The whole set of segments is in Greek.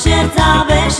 serca weź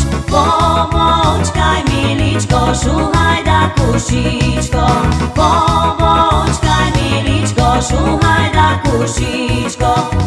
Που σκάει, Μιλή, σου ο Χαϊδά Που.